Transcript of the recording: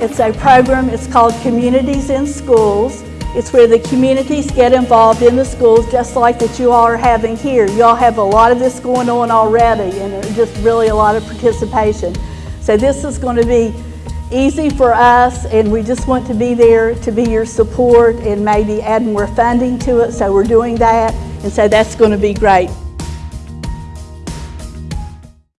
It's a program, it's called Communities in Schools. It's where the communities get involved in the schools, just like that you all are having here. You all have a lot of this going on already, and just really a lot of participation. So this is going to be easy for us, and we just want to be there to be your support and maybe add more funding to it, so we're doing that, and so that's going to be great.